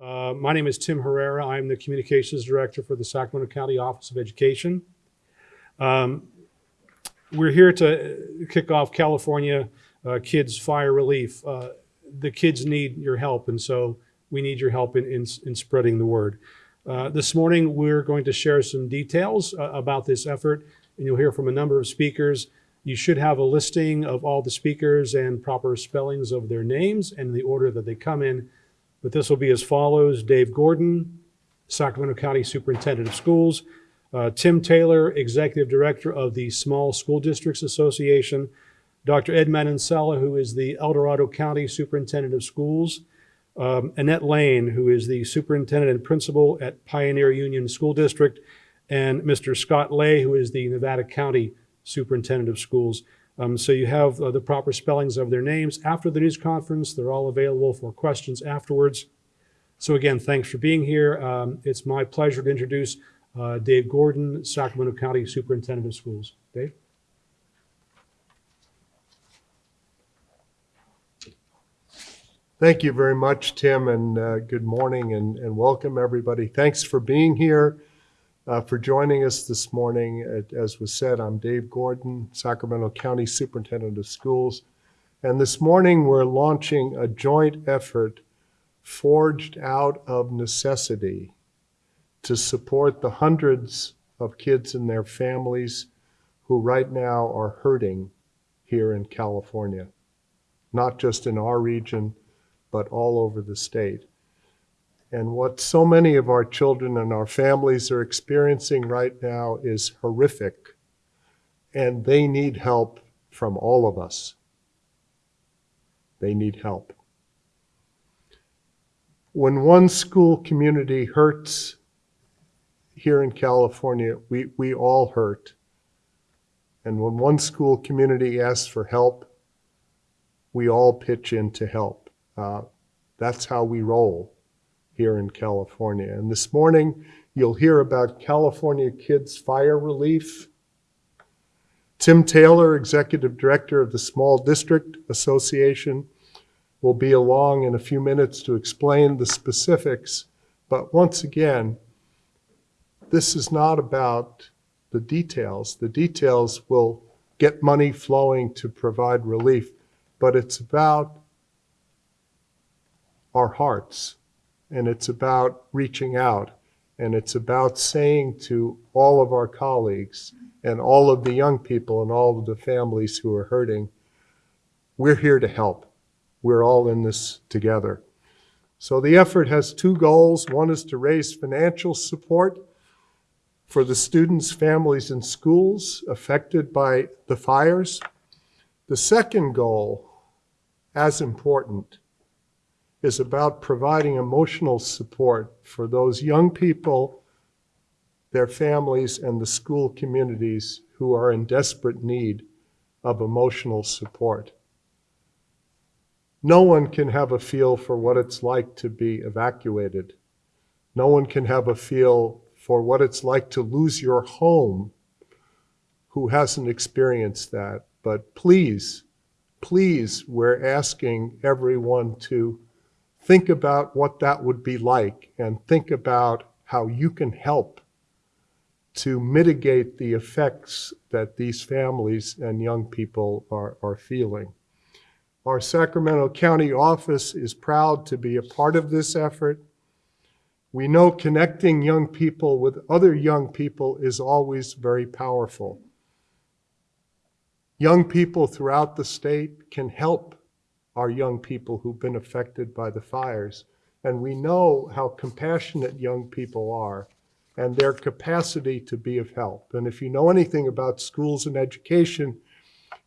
Uh, My name is Tim Herrera. I'm the Communications Director for the Sacramento County Office of Education. Um, We're here to kick off California uh, Kids Fire Relief. Uh, The kids need your help, and so we need your help in, in in spreading the word. Uh, This morning, we're going to share some details uh, about this effort, and you'll hear from a number of speakers. You should have a listing of all the speakers and proper spellings of their names and the order that they come in. But this will be as follows. Dave Gordon, Sacramento County Superintendent of Schools. Uh, Tim Taylor, Executive Director of the Small School Districts Association. Dr. Ed Manansala, who is the El Dorado County Superintendent of Schools. Um, Annette Lane, who is the Superintendent and Principal at Pioneer Union School District. And Mr. Scott Lay, who is the Nevada County Superintendent of Schools. Um, so you have uh, the proper spellings of their names after the news conference. They're all available for questions afterwards. So again, thanks for being here. Um, it's my pleasure to introduce uh, Dave Gordon, Sacramento County Superintendent of Schools. Dave? Thank you very much, Tim, and uh, good morning and, and welcome everybody. Thanks for being here, uh, for joining us this morning. As was said, I'm Dave Gordon, Sacramento County Superintendent of Schools. And this morning we're launching a joint effort forged out of necessity to support the hundreds of kids and their families who right now are hurting here in California, not just in our region, but all over the state. And what so many of our children and our families are experiencing right now is horrific, and they need help from all of us. They need help. When one school community hurts here in California, we, we all hurt. And when one school community asks for help, we all pitch in to help. Uh, that's how we roll here in California. And this morning, you'll hear about California Kids Fire Relief. Tim Taylor, Executive Director of the Small District Association, will be along in a few minutes to explain the specifics. But once again, this is not about the details. The details will get money flowing to provide relief, but it's about our hearts, and it's about reaching out, and it's about saying to all of our colleagues and all of the young people and all of the families who are hurting, we're here to help. We're all in this together. So the effort has two goals. One is to raise financial support for the students, families, and schools affected by the fires. The second goal, as important, is about providing emotional support for those young people, their families, and the school communities who are in desperate need of emotional support. No one can have a feel for what it's like to be evacuated. No one can have a feel for what it's like to lose your home who hasn't experienced that. But please, please, we're asking everyone to think about what that would be like and think about how you can help to mitigate the effects that these families and young people are, are feeling. Our Sacramento County office is proud to be a part of this effort. We know connecting young people with other young people is always very powerful. Young people throughout the state can help our young people who've been affected by the fires. And we know how compassionate young people are and their capacity to be of help. And if you know anything about schools and education,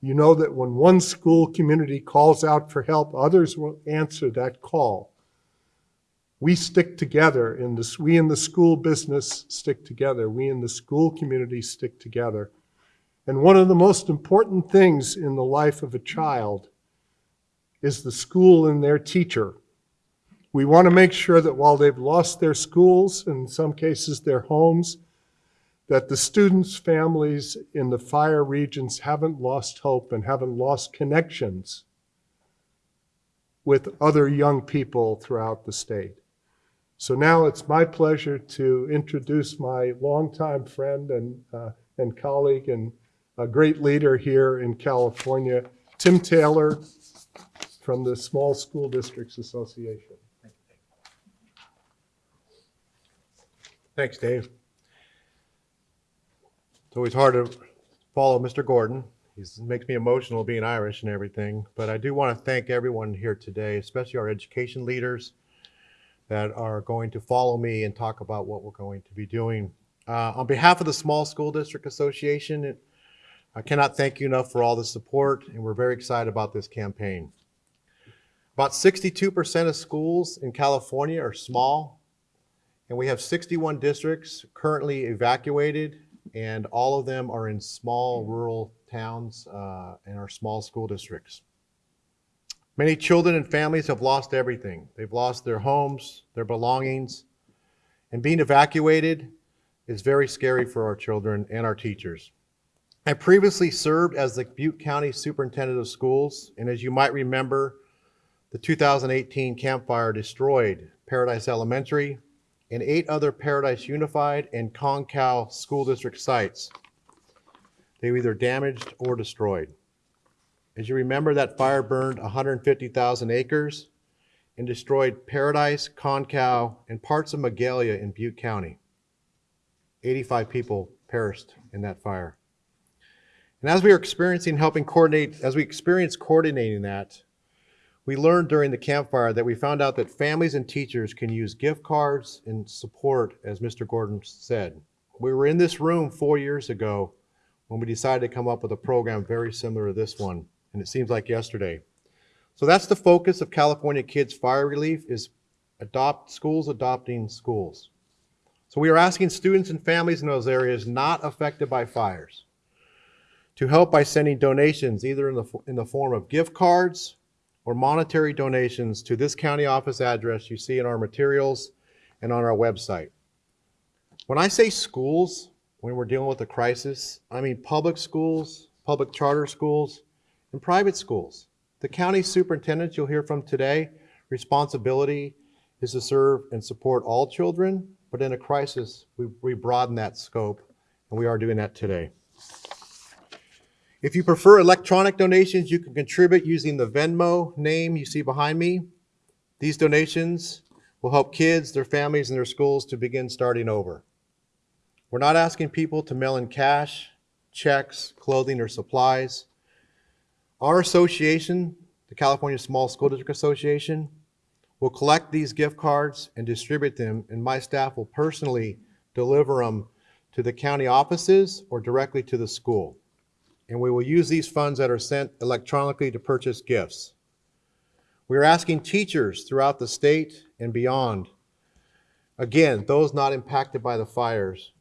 you know that when one school community calls out for help, others will answer that call. We stick together in this, we in the school business stick together. We in the school community stick together. And one of the most important things in the life of a child is the school and their teacher. We want to make sure that while they've lost their schools, and in some cases their homes, that the students' families in the fire regions haven't lost hope and haven't lost connections with other young people throughout the state. So now it's my pleasure to introduce my longtime friend and, uh, and colleague and a great leader here in California, Tim Taylor from the Small School Districts Association. Thanks, Dave. It's always hard to follow Mr. Gordon. He makes me emotional being Irish and everything. But I do want to thank everyone here today, especially our education leaders that are going to follow me and talk about what we're going to be doing. Uh, on behalf of the Small School District Association, it- I cannot thank you enough for all the support, and we're very excited about this campaign. About 62% of schools in California are small, and we have 61 districts currently evacuated, and all of them are in small rural towns uh, and are small school districts. Many children and families have lost everything. They've lost their homes, their belongings, and being evacuated is very scary for our children and our teachers. I previously served as the Butte County Superintendent of Schools, and as you might remember, the 2018 Camp Fire destroyed Paradise Elementary, and eight other Paradise Unified and Concow school district sites. They were either damaged or destroyed. As you remember, that fire burned 150,000 acres and destroyed Paradise, Concow, and parts of Magalia in Butte County. 85 people perished in that fire. And as we are experiencing helping coordinate, as we experience coordinating that, we learned during the Camp Fire that we found out that families and teachers can use gift cards and support, as Mr. Gordon said. We were in this room four years ago when we decided to come up with a program very similar to this one, and it seems like yesterday. So that's the focus of California Kids Fire Relief is adopt schools adopting schools. So we are asking students and families in those areas not affected by fires to help by sending donations either in the, in the form of gift cards or monetary donations to this county office address you see in our materials and on our website. When I say schools, when we're dealing with a crisis, I mean public schools, public charter schools, and private schools. The county superintendent you'll hear from today, responsibility is to serve and support all children, but in a crisis, we, we broaden that scope, and we are doing that today. If you prefer electronic donations, you can contribute using the Venmo name you see behind me. These donations will help kids, their families, and their schools to begin starting over. We're not asking people to mail in cash, checks, clothing, or supplies. Our association, the California Small School District Association, will collect these gift cards and distribute them, and my staff will personally deliver them to the county offices or directly to the school and we will use these funds that are sent electronically to purchase gifts. We are asking teachers throughout the state and beyond, again, those not impacted by the fires,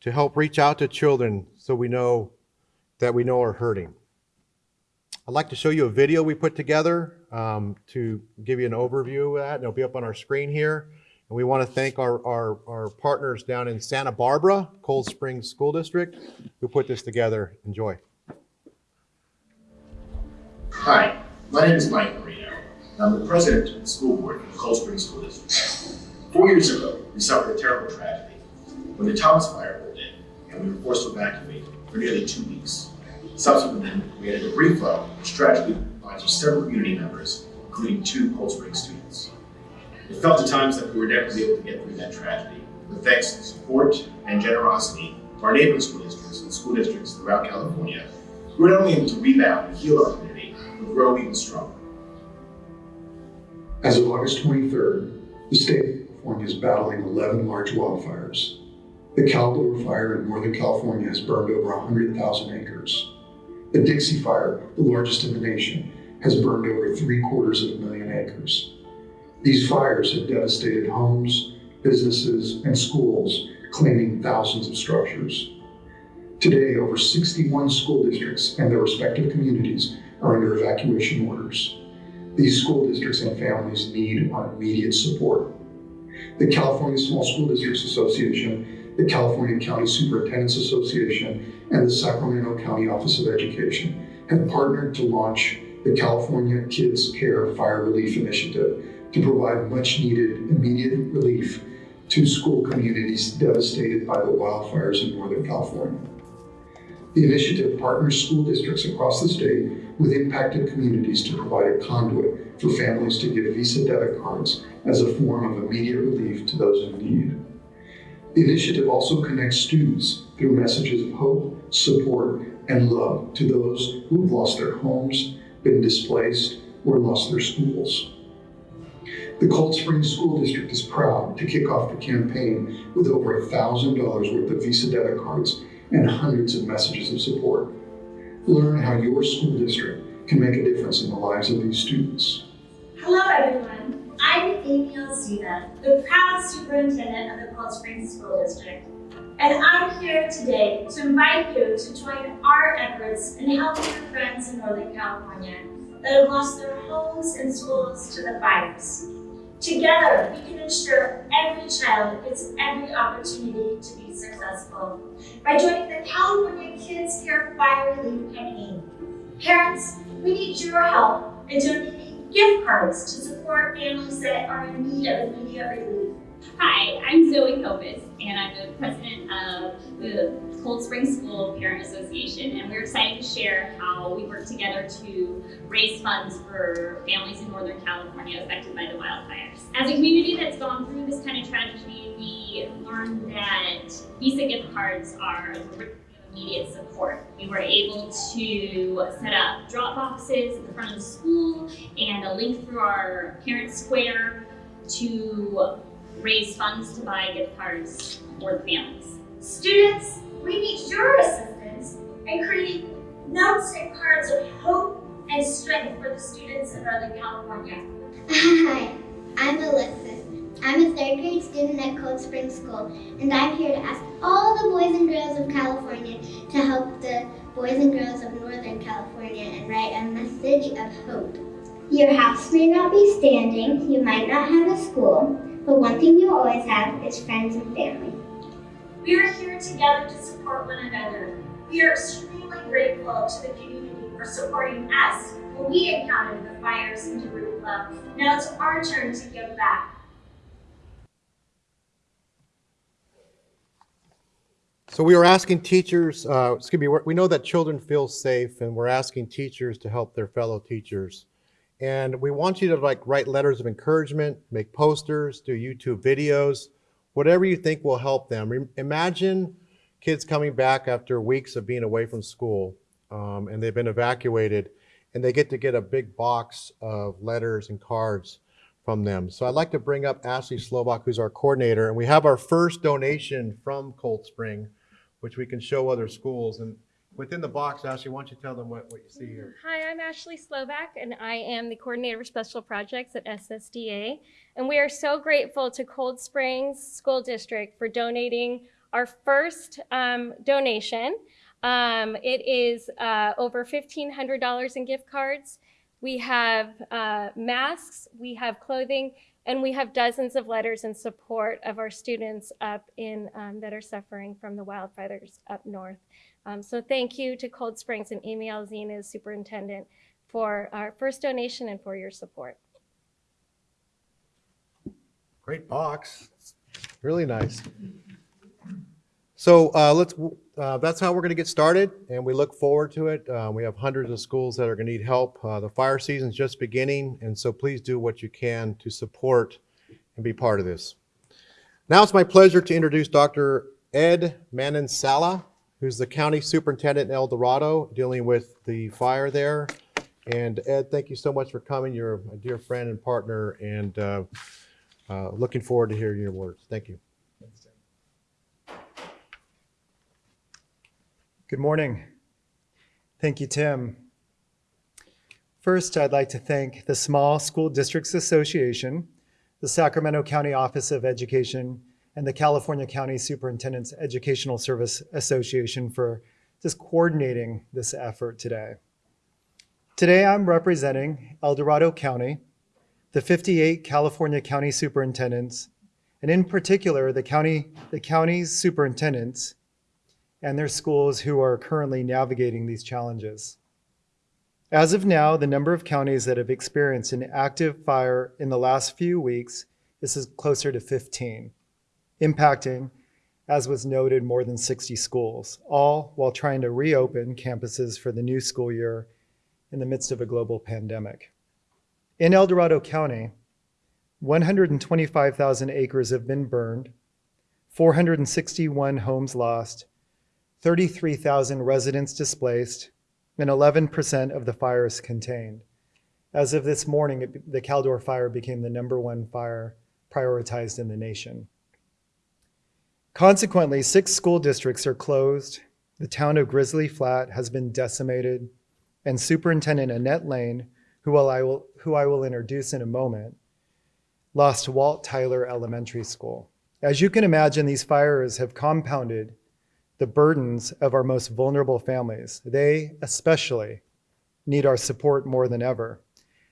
to help reach out to children so we know that we know are hurting. I'd like to show you a video we put together um, to give you an overview of that, it'll be up on our screen here. And we want to thank our, our, our partners down in Santa Barbara, Cold Springs School District, who put this together. Enjoy. Hi, my name is Mike Marino. I'm the president of the school board the Cold Spring School District. Four years ago, we suffered a terrible tragedy when the Thomas Fire rolled in and we were forced to evacuate for nearly two weeks. Subsequently, we had a debris flow, which tragically binds several community members, including two Cold Spring students. It felt at times that we were never able to get through that tragedy, but thanks to the support and generosity of our neighboring school districts and school districts throughout California, we were not only able to rebound and heal our community, but grow even stronger. As of August 23rd, the state of California is battling 11 large wildfires. The Caldor Fire in Northern California has burned over 100,000 acres. The Dixie Fire, the largest in the nation, has burned over three quarters of a million acres. These fires have devastated homes, businesses, and schools, claiming thousands of structures. Today, over 61 school districts and their respective communities are under evacuation orders. These school districts and families need our immediate support. The California Small School Districts Association, the California County Superintendents Association, and the Sacramento County Office of Education have partnered to launch the California Kids Care Fire Relief Initiative to provide much needed immediate relief to school communities devastated by the wildfires in Northern California. The initiative partners school districts across the state with impacted communities to provide a conduit for families to give Visa debit cards as a form of immediate relief to those in need. The initiative also connects students through messages of hope, support, and love to those who have lost their homes, been displaced, or lost their schools. The Cold Springs School District is proud to kick off the campaign with over $1,000 worth of Visa debit cards and hundreds of messages of support. Learn how your school district can make a difference in the lives of these students. Hello, everyone. I'm Amy Alzina, the proud superintendent of the Cold Springs School District. And I'm here today to invite you to join our efforts in helping your friends in Northern California that have lost their homes and schools to the fires. Together, we can ensure every child gets every opportunity to be successful by joining the California Kids Care Fire Relief Campaign. Parents, we need your help in donating gift cards to support families that are in need of immediate relief. Hi, I'm Zoe Kopis, and I'm the president of the Cold Spring School Parent Association, and we're excited to share how we work together to raise funds for families in Northern California affected by the wildfires. As a community that's gone through this kind of tragedy, we learned that Visa gift cards are immediate support. We were able to set up drop boxes at the front of the school and a link through our parent square to raise funds to buy gift cards for the families. Students, we need your assistance in creating notes and cards of hope and strength for the students in Northern California. Hi, I'm Alexis. I'm a third grade student at Cold Spring School, and I'm here to ask all the boys and girls of California to help the boys and girls of Northern California and write a message of hope. Your house may not be standing, you might not have a school, but one thing you always have is friends and family. We are here together to support one another. We are extremely grateful to the community for supporting us when we encountered the fires in Jerusalem. Now it's our turn to give back. So we were asking teachers, uh, excuse me, we know that children feel safe and we're asking teachers to help their fellow teachers. And we want you to like write letters of encouragement, make posters, do YouTube videos, whatever you think will help them. Imagine kids coming back after weeks of being away from school um, and they've been evacuated and they get to get a big box of letters and cards from them. So I'd like to bring up Ashley Slovak, who's our coordinator, and we have our first donation from Cold Spring, which we can show other schools. And within the box, Ashley, why don't you tell them what, what you see here? Hi, I'm Ashley Slovak, and I am the Coordinator of Special Projects at SSDA. And we are so grateful to Cold Springs School District for donating our first um, donation. Um, it is uh, over $1,500 in gift cards. We have uh, masks, we have clothing, and we have dozens of letters in support of our students up in um, that are suffering from the wildfires up north. Um, so thank you to Cold Springs and Amy Alzina superintendent for our first donation and for your support. Great box. Really nice. So uh, let's, uh, that's how we're going to get started, and we look forward to it. Uh, we have hundreds of schools that are going to need help. Uh, the fire season's just beginning, and so please do what you can to support and be part of this. Now it's my pleasure to introduce Dr. Ed Manansala, who's the county superintendent in El Dorado, dealing with the fire there. And Ed, thank you so much for coming. You're a dear friend and partner, and uh, uh, looking forward to hearing your words. Thank you. Good morning. Thank you, Tim. First, I'd like to thank the Small School Districts Association, the Sacramento County Office of Education, and the California County Superintendent's Educational Service Association for just coordinating this effort today. Today, I'm representing El Dorado County, the 58 California County Superintendents, and in particular, the county, the county's superintendents and their schools who are currently navigating these challenges. As of now, the number of counties that have experienced an active fire in the last few weeks is closer to 15, impacting, as was noted, more than 60 schools, all while trying to reopen campuses for the new school year in the midst of a global pandemic. In El Dorado County, 125,000 acres have been burned, 461 homes lost, 33,000 residents displaced, and 11% of the fire is contained. As of this morning, the Caldor fire became the number one fire prioritized in the nation. Consequently, six school districts are closed, the town of Grizzly Flat has been decimated, and Superintendent Annette Lane, who I will, who I will introduce in a moment, lost Walt Tyler Elementary School. As you can imagine, these fires have compounded the burdens of our most vulnerable families. They especially need our support more than ever.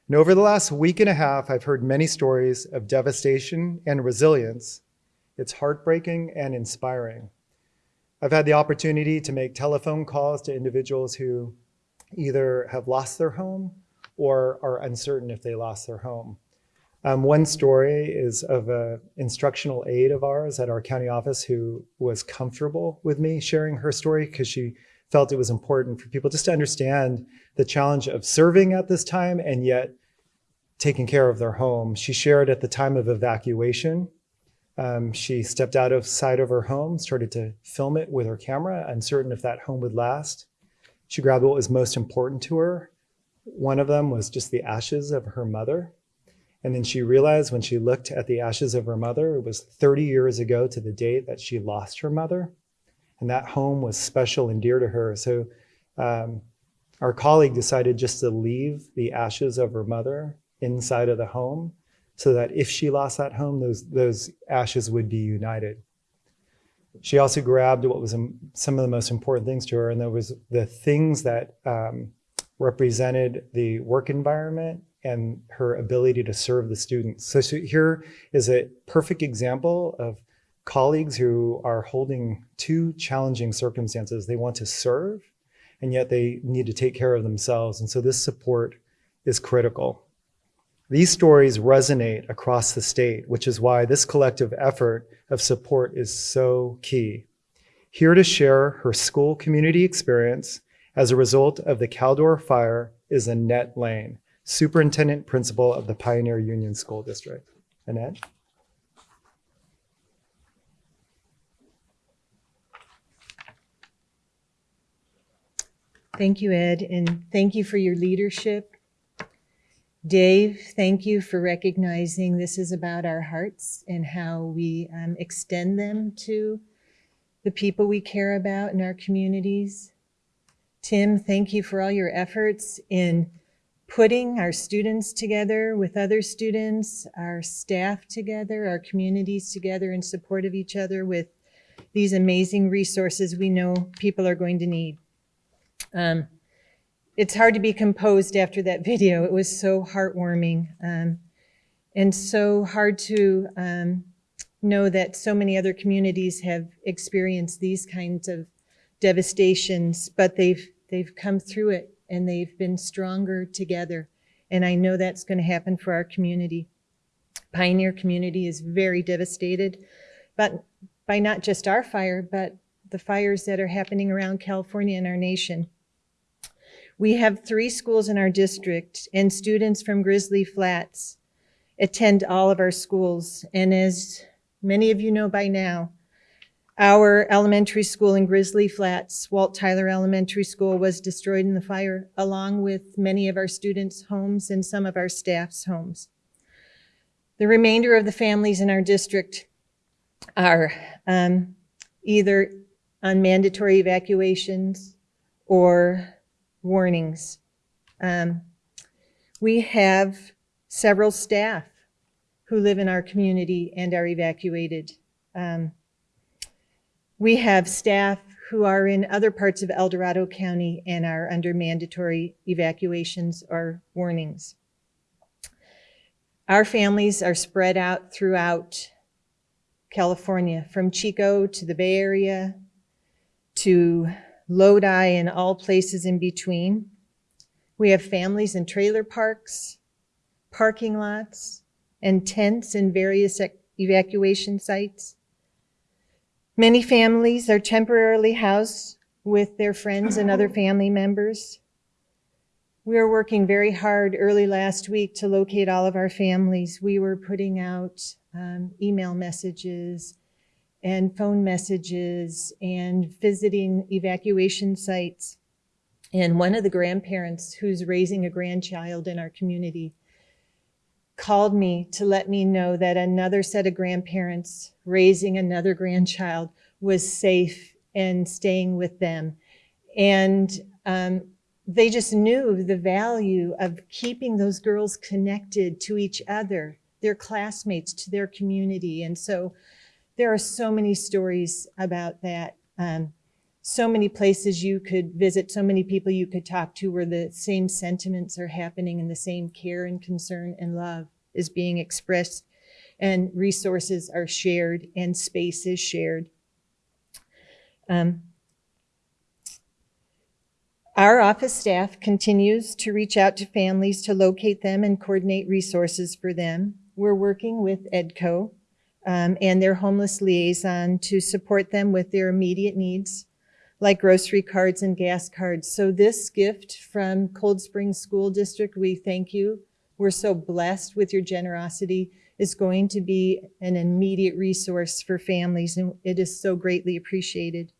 And over the last week and a half, I've heard many stories of devastation and resilience. It's heartbreaking and inspiring. I've had the opportunity to make telephone calls to individuals who either have lost their home or are uncertain if they lost their home. Um, one story is of an instructional aide of ours at our county office who was comfortable with me sharing her story because she felt it was important for people just to understand the challenge of serving at this time and yet taking care of their home. She shared at the time of evacuation. Um, she stepped out of sight of her home, started to film it with her camera, uncertain if that home would last. She grabbed what was most important to her. One of them was just the ashes of her mother. And then she realized when she looked at the ashes of her mother, it was 30 years ago to the date that she lost her mother. And that home was special and dear to her. So um, our colleague decided just to leave the ashes of her mother inside of the home so that if she lost that home, those, those ashes would be united. She also grabbed what was um, some of the most important things to her, and that was the things that um, represented the work environment and her ability to serve the students. So she- here is a perfect example of colleagues who are holding two challenging circumstances. They want to serve, and yet they need to take care of themselves. And so this support is critical. These stories resonate across the state, which is why this collective effort of support is so key. Here to share her school community experience as a result of the Caldor fire is Annette Lane, Superintendent Principal of the Pioneer Union School District. Annette? Thank you, Ed, and thank you for your leadership. Dave, thank you for recognizing this is about our hearts and how we um, extend them to the people we care about in our communities. Tim, thank you for all your efforts in putting our students together with other students, our staff together, our communities together in support of each other with these amazing resources we know people are going to need. Um, it's hard to be composed after that video. It was so heartwarming um, and so hard to um, know that so many other communities have experienced these kinds of devastations, but they've they've come through it and they've been stronger together. And I know that's going to happen for our community. Pioneer community is very devastated, but by not just our fire, but the fires that are happening around California and our nation. We have three schools in our district, and students from Grizzly Flats attend all of our schools. And as many of you know by now, our elementary school in Grizzly Flats, Walt Tyler Elementary School, was destroyed in the fire, along with many of our students' homes and some of our staff's homes. The remainder of the families in our district are um, either on mandatory evacuations or warnings. Um, we have several staff who live in our community and are evacuated. Um, we have staff who are in other parts of El Dorado County and are under mandatory evacuations or warnings. Our families are spread out throughout California, from Chico to the Bay Area to Lodi and all places in between. We have families in trailer parks, parking lots, and tents in various evacuation sites. Many families are temporarily housed with their friends and other family members. We are working very hard early last week to locate all of our families. We were putting out um, email messages and phone messages and visiting evacuation sites. And one of the grandparents who's raising a grandchild in our community called me to let me know that another set of grandparents raising another grandchild was safe and staying with them. And um, they just knew the value of keeping those girls connected to each other, their classmates, to their community. And so there are so many stories about that. Um, so many places you could visit, so many people you could talk to where the same sentiments are happening and the same care and concern and love is being expressed and resources are shared and space is shared. Um, our office staff continues to reach out to families to locate them and coordinate resources for them. We're working with EDCO um, and their homeless liaison to support them with their immediate needs, like grocery cards and gas cards. So this gift from Cold Springs School District, we thank you. We're so blessed with your generosity, is going to be an immediate resource for families, and it is so greatly appreciated.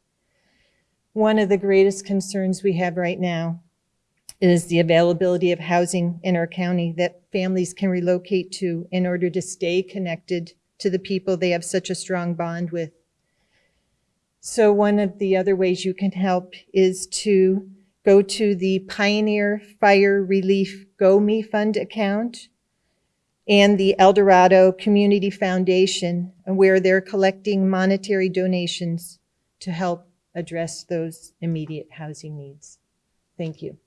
One of the greatest concerns we have right now is the availability of housing in our county that families can relocate to in order to stay connected to the people they have such a strong bond with. So one of the other ways you can help is to go to the Pioneer Fire Relief GoMe Fund account and the El Dorado Community Foundation, where they're collecting monetary donations to help address those immediate housing needs. Thank you.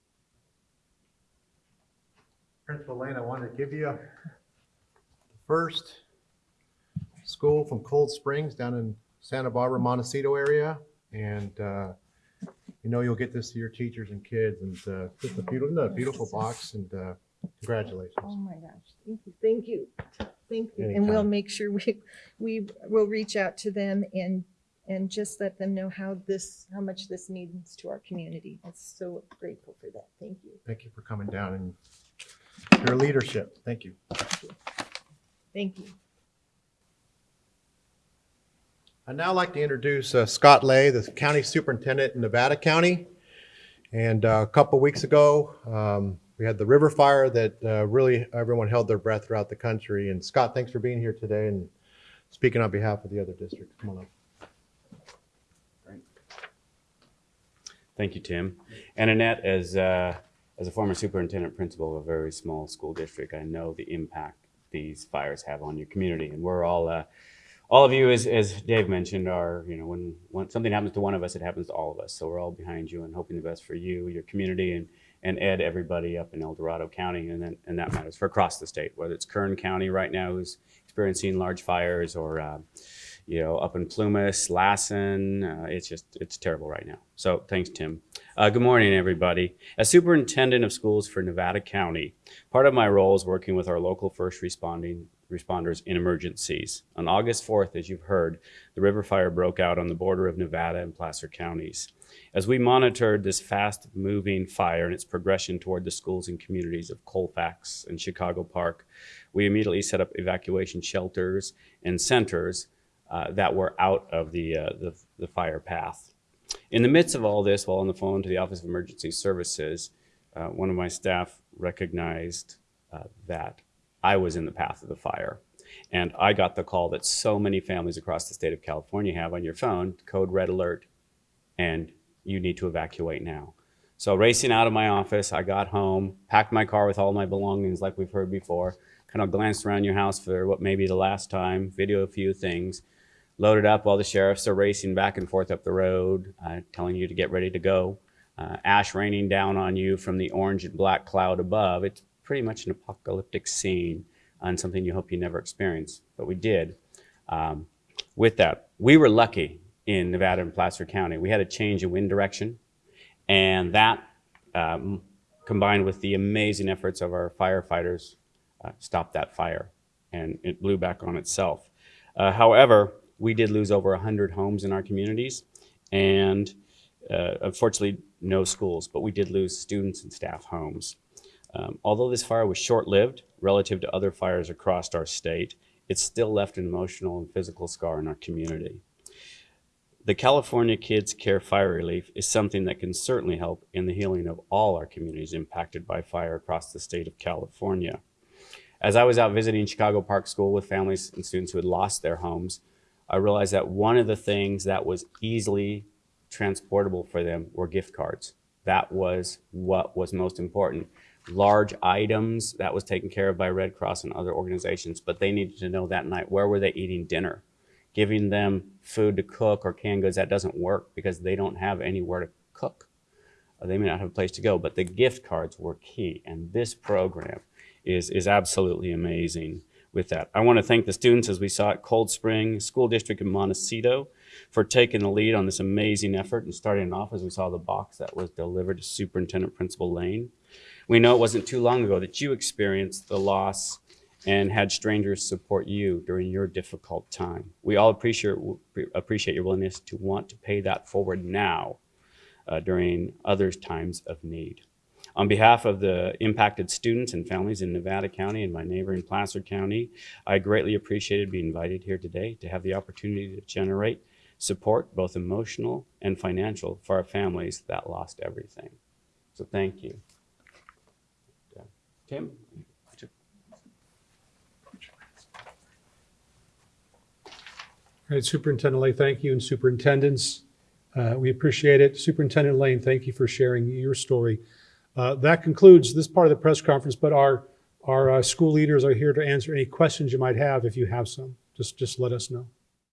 Principal Lane, I wanted to give you first school from Cold Springs down in Santa Barbara, Montecito area. And, uh, you know, you'll get this to your teachers and kids and, uh, just a beautiful, a beautiful box and, uh, congratulations. Oh my gosh, thank you, thank you, thank you. And we'll make sure we, we will reach out to them and, and just let them know how this, how much this means to our community. I'm so grateful for that, thank you, Thank you for coming down and your leadership. Thank you. Thank you. thank you. I'd now like to introduce uh, Scott Lay, the County Superintendent in Nevada County. And uh, a couple weeks ago, um, we had the river fire that uh, really everyone held their breath throughout the country. And Scott, thanks for being here today and speaking on behalf of the other districts. Come on up. Thank you, Tim. And Annette, as, uh, as a former superintendent principal of a very small school district, I know the impact these fires have on your community. And we're all, uh, all of you, as, as Dave mentioned, are, you know, when, when something happens to one of us, it happens to all of us. So we're all behind you and hoping the best for you, your community, and, and Ed, everybody up in El Dorado County, and then, and that matters for across the state, whether it's Kern County right now who's experiencing large fires or, uh, you know, up in Plumas, Lassen. Uh, it's just, it's terrible right now. So thanks, Tim. Uh, good morning, everybody. As superintendent of schools for Nevada County, part of my role is working with our local first responding responders in emergencies. On August 4th, as you've heard, the river fire broke out on the border of Nevada and Placer counties. As we monitored this fast moving fire and its progression toward the schools and communities of Colfax and Chicago Park, we immediately set up evacuation shelters and centers uh, that were out of the, uh, the, the fire path. In the midst of all this, while on the phone to the Office of Emergency Services, uh, one of my staff recognized uh, that I was in the path of the fire. And I got the call that so many families across the state of California have on your phone, code red alert, and you need to evacuate now. So racing out of my office, I got home, packed my car with all my belongings like we've heard before, kind of glanced around your house for what may be the last time, video a few things, loaded up while the sheriffs are racing back and forth up the road, uh, telling you to get ready to go. Uh, ash raining down on you from the orange and black cloud above. It's pretty much an apocalyptic scene and something you hope you never experience, but we did. Um, with that, we were lucky in Nevada and Placer County. We had a change in wind direction, and that um, combined with the amazing efforts of our firefighters, uh, stopped that fire and it blew back on itself. Uh, however, we did lose over 100 homes in our communities and uh, unfortunately no schools, but we did lose students and staff homes. Um, although this fire was short-lived relative to other fires across our state, it still left an emotional and physical scar in our community. The California Kids Care Fire Relief is something that can certainly help in the healing of all our communities impacted by fire across the state of California. As I was out visiting Chicago Park School with families and students who had lost their homes, I realized that one of the things that was easily transportable for them were gift cards. That was what was most important. Large items that was taken care of by Red Cross and other organizations, but they needed to know that night where were they eating dinner. Giving them food to cook or canned goods, that doesn't work because they don't have anywhere to cook. Uh, They may not have a place to go, but the gift cards were key. And this program is, is absolutely amazing with that. I want to thank the students as we saw at Cold Spring School District in Montecito for taking the lead on this amazing effort and starting off as we saw the box that was delivered to Superintendent Principal Lane. We know it wasn't too long ago that you experienced the loss and had strangers support you during your difficult time. We all appreciate, appreciate your willingness to want to pay that forward now uh, during others' times of need. On behalf of the impacted students and families in Nevada County and my neighboring Placer County, I greatly appreciated being invited here today to have the opportunity to generate support, both emotional and financial, for our families that lost everything. So thank you. Tim? All right, Superintendent Lane, thank you, and superintendents, uh, we appreciate it. Superintendent Lane, thank you for sharing your story. Uh, That concludes this part of the press conference, but our, our uh, school leaders are here to answer any questions you might have if you have some. Just, just let us know.